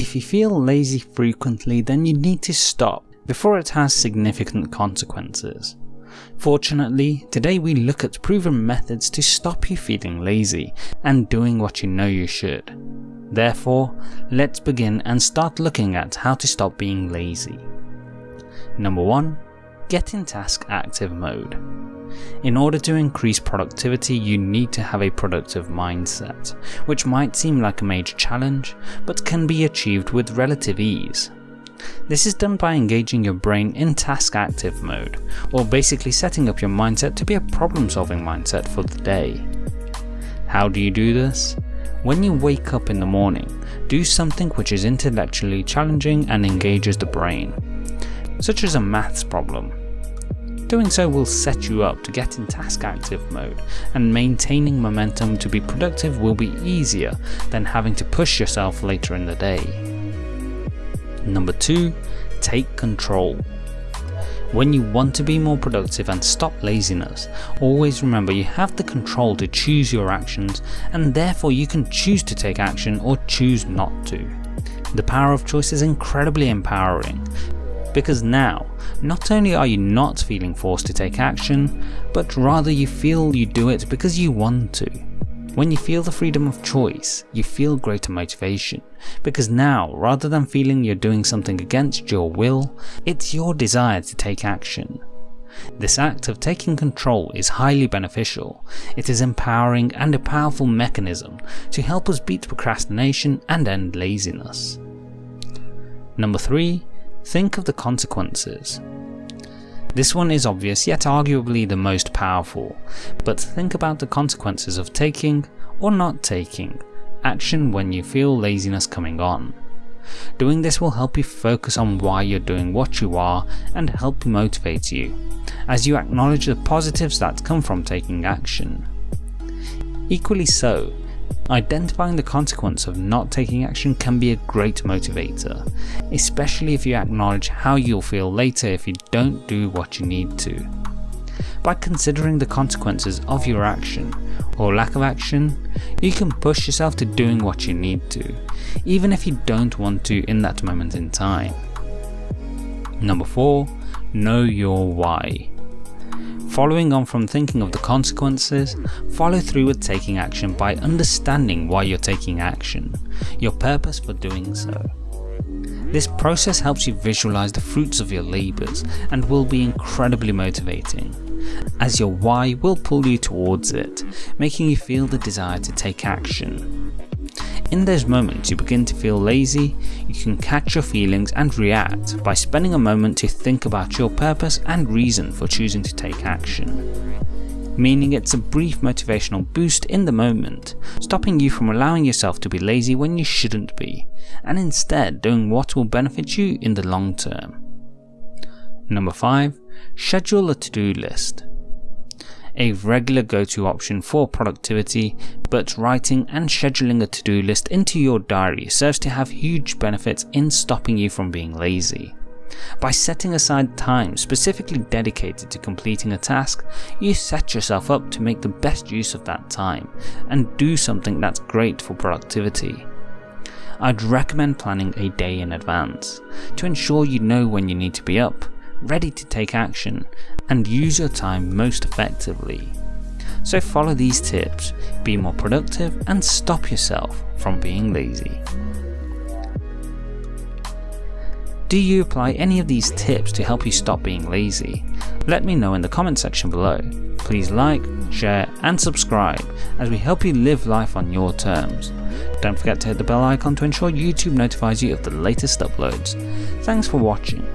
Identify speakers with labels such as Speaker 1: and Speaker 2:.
Speaker 1: If you feel lazy frequently then you need to stop before it has significant consequences. Fortunately, today we look at proven methods to stop you feeling lazy and doing what you know you should. Therefore, let's begin and start looking at how to stop being lazy. Number 1. Get in task active mode. In order to increase productivity you need to have a productive mindset, which might seem like a major challenge, but can be achieved with relative ease. This is done by engaging your brain in task active mode, or basically setting up your mindset to be a problem solving mindset for the day. How do you do this? When you wake up in the morning, do something which is intellectually challenging and engages the brain, such as a maths problem. Doing so will set you up to get in task active mode, and maintaining momentum to be productive will be easier than having to push yourself later in the day. Number 2. Take control. When you want to be more productive and stop laziness, always remember you have the control to choose your actions and therefore you can choose to take action or choose not to. The power of choice is incredibly empowering because now, not only are you not feeling forced to take action, but rather you feel you do it because you want to. When you feel the freedom of choice, you feel greater motivation, because now, rather than feeling you're doing something against your will, it's your desire to take action. This act of taking control is highly beneficial, it is empowering and a powerful mechanism to help us beat procrastination and end laziness. Number 3. Think of the consequences. This one is obvious yet arguably the most powerful, but think about the consequences of taking, or not taking, action when you feel laziness coming on. Doing this will help you focus on why you're doing what you are and help motivate you, as you acknowledge the positives that come from taking action. Equally so, Identifying the consequence of not taking action can be a great motivator, especially if you acknowledge how you'll feel later if you don't do what you need to. By considering the consequences of your action, or lack of action, you can push yourself to doing what you need to, even if you don't want to in that moment in time. Number 4. Know your why. Following on from thinking of the consequences, follow through with taking action by understanding why you're taking action, your purpose for doing so. This process helps you visualize the fruits of your labours and will be incredibly motivating, as your why will pull you towards it, making you feel the desire to take action. In those moments you begin to feel lazy, you can catch your feelings and react by spending a moment to think about your purpose and reason for choosing to take action. Meaning it's a brief motivational boost in the moment, stopping you from allowing yourself to be lazy when you shouldn't be, and instead doing what will benefit you in the long term. Number 5. Schedule a to-do list a regular go-to option for productivity, but writing and scheduling a to-do list into your diary serves to have huge benefits in stopping you from being lazy. By setting aside time specifically dedicated to completing a task, you set yourself up to make the best use of that time and do something that's great for productivity. I'd recommend planning a day in advance to ensure you know when you need to be up, ready to take action and use your time most effectively. So follow these tips, be more productive and stop yourself from being lazy. Do you apply any of these tips to help you stop being lazy? Let me know in the comment section below. Please like, share and subscribe as we help you live life on your terms. Don't forget to hit the bell icon to ensure YouTube notifies you of the latest uploads. Thanks for watching.